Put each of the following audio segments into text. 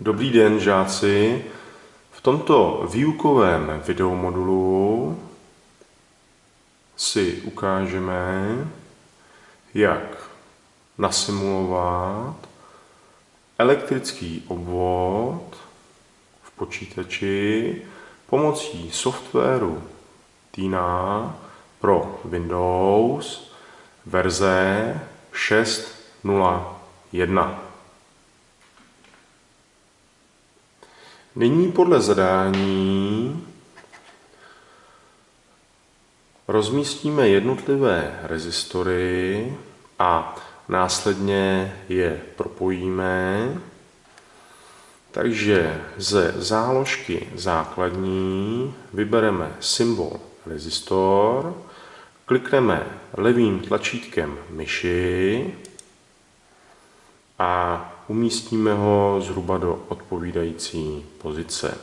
Dobrý den, žáci. V tomto výukovém videomodulu si ukážeme, jak nasimulovat elektrický obvod v počítači pomocí softwaru Tina pro Windows verze 6.0.1. Nyní podle zadání rozmístíme jednotlivé rezistory a následně je propojíme. Takže ze záložky základní vybereme symbol rezistor, klikneme levým tlačítkem myši a umístíme ho zhruba do odpovídající pozice.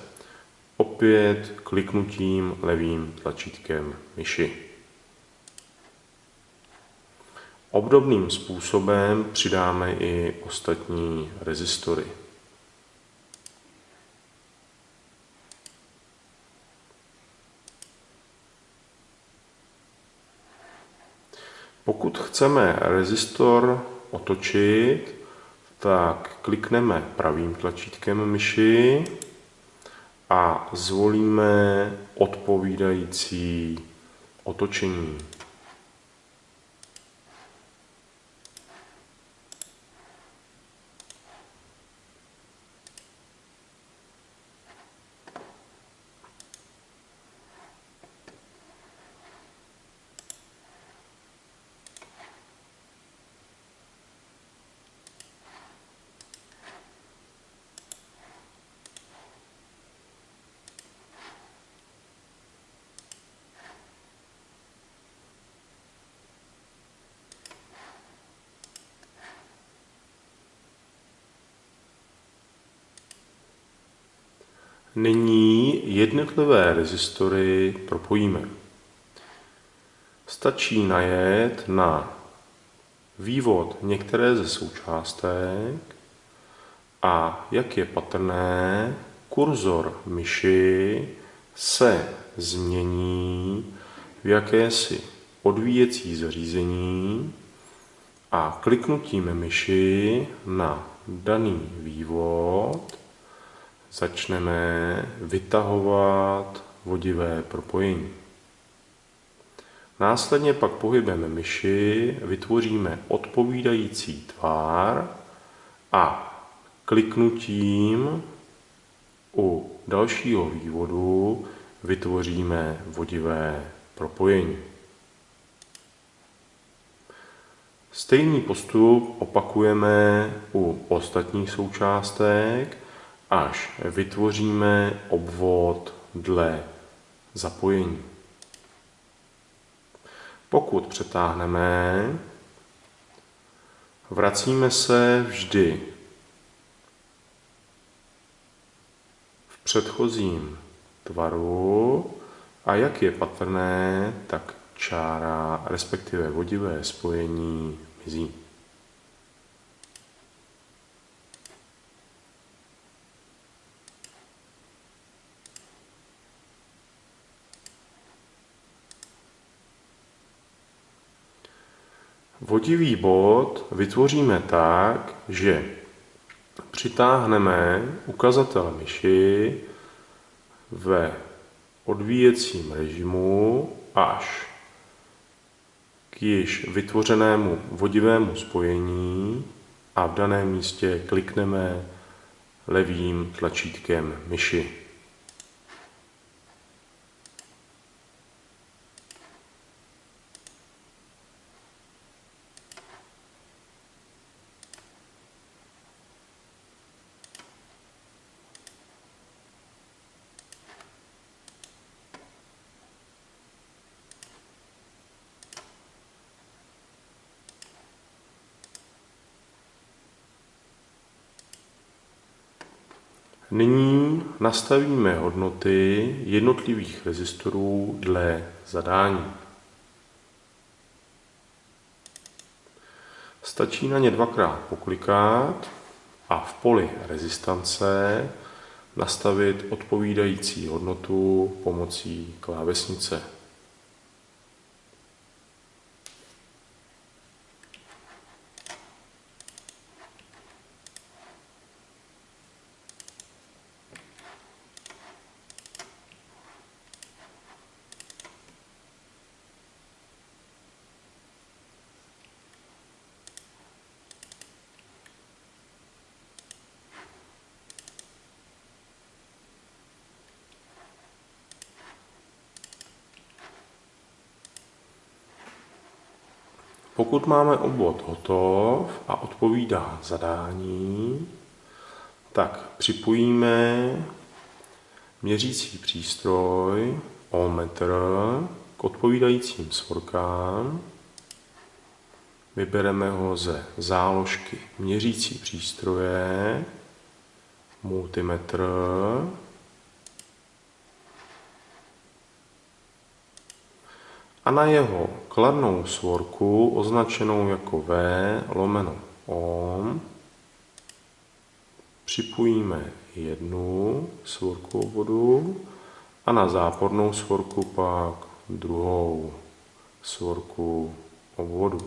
Opět kliknutím levým tlačítkem myši. Obdobným způsobem přidáme i ostatní rezistory. Pokud chceme rezistor otočit, tak klikneme pravým tlačítkem myši a zvolíme odpovídající otočení. Nyní jednotlivé rezistory propojíme. Stačí najet na vývod některé ze součástek a jak je patrné, kurzor myši se změní v jakési odvíjecí zařízení a kliknutím myši na daný vývod začneme vytahovat vodivé propojení. Následně pak pohybem myši vytvoříme odpovídající tvár a kliknutím u dalšího vývodu vytvoříme vodivé propojení. Stejný postup opakujeme u ostatních součástek, až vytvoříme obvod dle zapojení. Pokud přetáhneme, vracíme se vždy v předchozím tvaru a jak je patrné, tak čára, respektive vodivé spojení mizí. Vodivý bod vytvoříme tak, že přitáhneme ukazatel myši ve odvíjecím režimu až k již vytvořenému vodivému spojení a v daném místě klikneme levým tlačítkem myši. Nyní nastavíme hodnoty jednotlivých rezistorů dle zadání. Stačí na ně dvakrát poklikat a v poli rezistance nastavit odpovídající hodnotu pomocí klávesnice. Pokud máme obvod hotov a odpovídá zadání, tak připojíme měřící přístroj ohmmetr k odpovídajícím svorkám. Vybereme ho ze záložky měřící přístroje, multimetr, a na jeho kladnou svorku označenou jako V lomeno ohm připojíme jednu svorku obvodu a na zápornou svorku pak druhou svorku obvodu.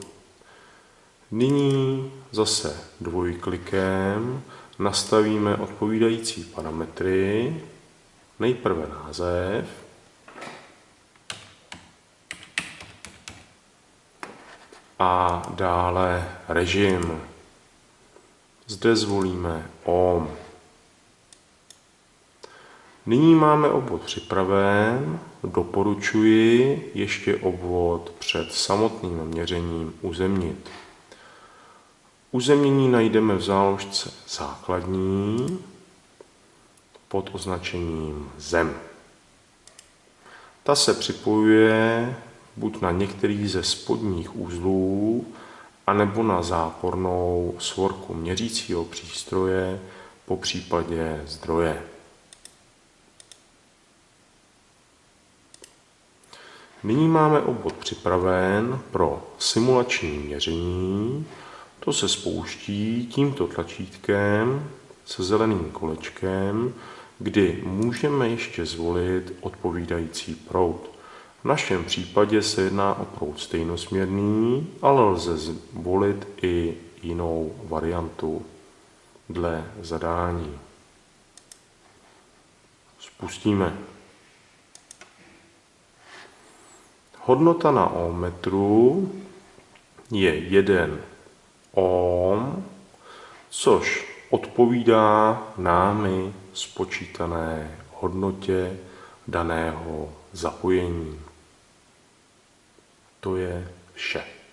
Nyní zase dvojklikem nastavíme odpovídající parametry. Nejprve název, a dále režim. Zde zvolíme OM. Nyní máme obvod připraven. Doporučuji ještě obvod před samotným měřením uzemnit. Uzemnění najdeme v záložce základní pod označením zem. Ta se připojuje buď na některý ze spodních uzlů, anebo na zápornou svorku měřícího přístroje, po případě zdroje. Nyní máme obvod připraven pro simulační měření. To se spouští tímto tlačítkem se zeleným kolečkem, kdy můžeme ještě zvolit odpovídající proud. V našem případě se jedná o proud stejnosměrný, ale lze zvolit i jinou variantu dle zadání. Spustíme. Hodnota na ohmmetru je 1 ohm, což odpovídá námi spočítané hodnotě daného zapojení. To je vše.